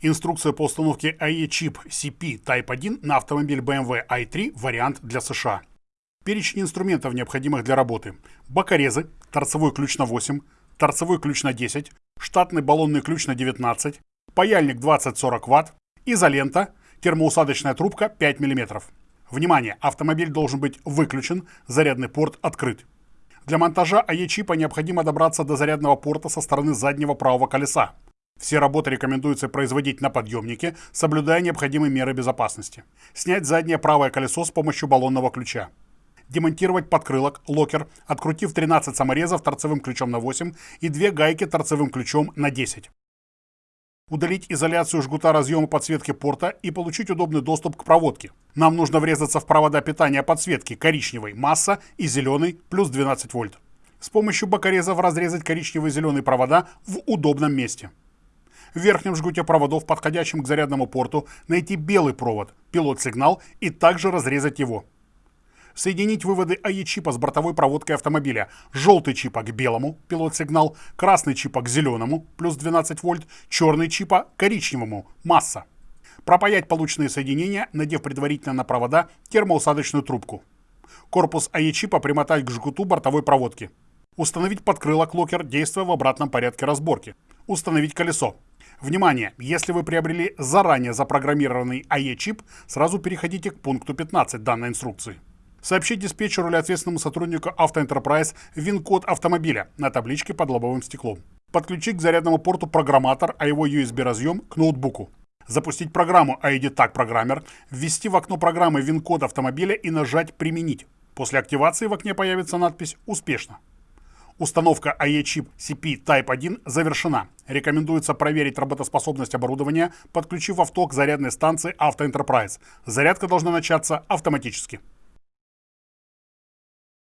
Инструкция по установке AE-чип CP Type 1 на автомобиль BMW i3 вариант для США. Перечень инструментов, необходимых для работы. Бокорезы, торцевой ключ на 8, торцевой ключ на 10, штатный баллонный ключ на 19, паяльник 20-40 Вт, изолента, термоусадочная трубка 5 мм. Внимание! Автомобиль должен быть выключен, зарядный порт открыт. Для монтажа AE-чипа необходимо добраться до зарядного порта со стороны заднего правого колеса. Все работы рекомендуется производить на подъемнике, соблюдая необходимые меры безопасности. Снять заднее правое колесо с помощью баллонного ключа. Демонтировать подкрылок, локер, открутив 13 саморезов торцевым ключом на 8 и две гайки торцевым ключом на 10. Удалить изоляцию жгута разъема подсветки порта и получить удобный доступ к проводке. Нам нужно врезаться в провода питания подсветки коричневой, масса и зеленый плюс 12 вольт. С помощью бокорезов разрезать коричневые и зеленые провода в удобном месте в верхнем жгуте проводов, подходящем к зарядному порту, найти белый провод, пилот-сигнал и также разрезать его. Соединить выводы АЕ-чипа с бортовой проводкой автомобиля. Желтый чипа к белому, пилот-сигнал, красный чипа к зеленому, плюс 12 вольт, черный чипа к коричневому, масса. Пропаять полученные соединения, надев предварительно на провода термоусадочную трубку. Корпус AE-чипа примотать к жгуту бортовой проводки. Установить подкрылок локер, действуя в обратном порядке разборки. Установить колесо. Внимание! Если вы приобрели заранее запрограммированный AE-чип, сразу переходите к пункту 15 данной инструкции. Сообщить диспетчеру или ответственному сотруднику AutoEnterprise VIN-код автомобиля на табличке под лобовым стеклом. Подключить к зарядному порту программатор, а его USB-разъем к ноутбуку. Запустить программу ID Tag Programmer, ввести в окно программы ВИН-код автомобиля и нажать «Применить». После активации в окне появится надпись «Успешно». Установка AE-чип CP Type 1 завершена. Рекомендуется проверить работоспособность оборудования, подключив авто к зарядной станции Auto Enterprise. Зарядка должна начаться автоматически.